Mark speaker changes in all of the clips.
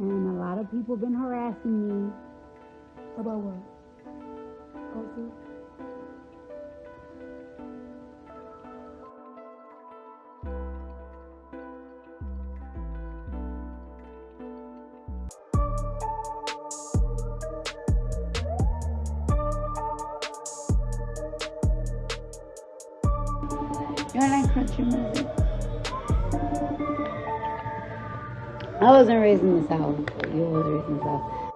Speaker 1: And a lot of people been harassing me.
Speaker 2: About what? Also,
Speaker 1: You like country music? I wasn't raised in the South. You was raised in the South.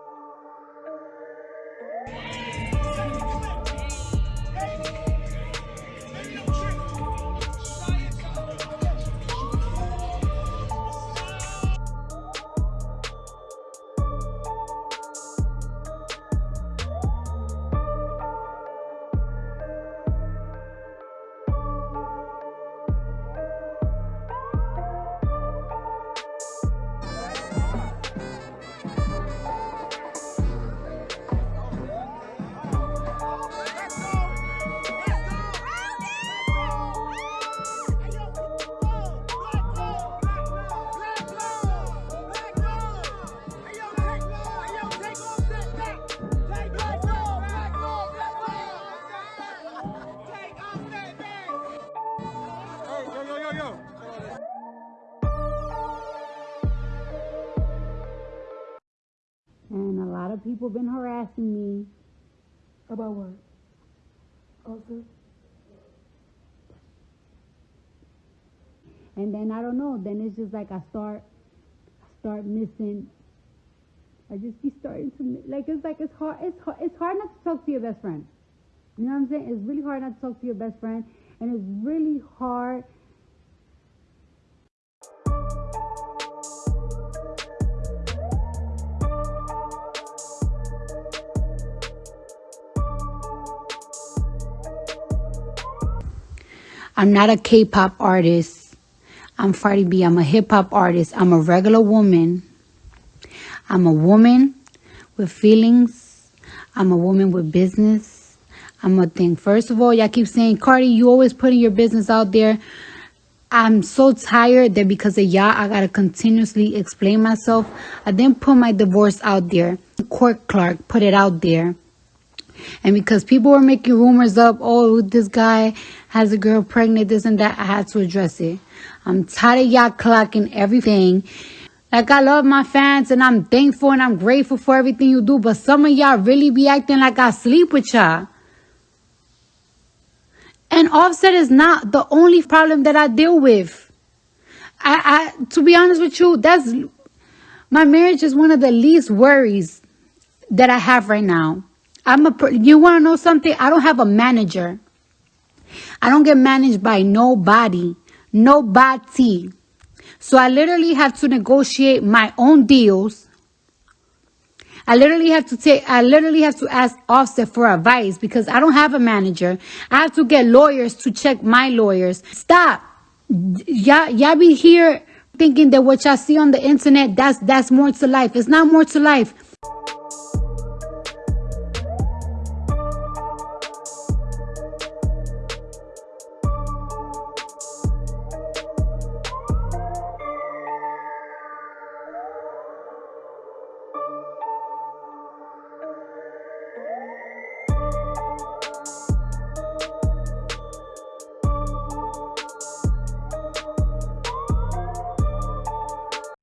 Speaker 1: And a lot of people been harassing me.
Speaker 2: about what? Also,
Speaker 1: And then I don't know. Then it's just like I start, I start missing. I just be starting to like it's like it's hard. It's hard. It's hard not to talk to your best friend. You know what I'm saying? It's really hard not to talk to your best friend, and it's really hard. I'm not a K-pop artist. I'm Cardi B. I'm a hip hop artist. I'm a regular woman. I'm a woman with feelings. I'm a woman with business. I'm a thing. First of all, y'all keep saying, Cardi, you always putting your business out there. I'm so tired that because of y'all, I gotta continuously explain myself. I didn't put my divorce out there. Court clerk put it out there. And because people were making rumors up, oh, this guy has a girl pregnant, this and that, I had to address it. I'm tired of y'all clocking everything. Like, I love my fans and I'm thankful and I'm grateful for everything you do, but some of y'all really be acting like I sleep with y'all. And Offset is not the only problem that I deal with. I, I, to be honest with you, that's my marriage is one of the least worries that I have right now. I'm a, you want to know something? I don't have a manager. I don't get managed by nobody, nobody. So I literally have to negotiate my own deals. I literally have to take, I literally have to ask Offset for advice because I don't have a manager. I have to get lawyers to check my lawyers. Stop. Y'all, y'all be here thinking that what y'all see on the internet, that's, that's more to life. It's not more to life.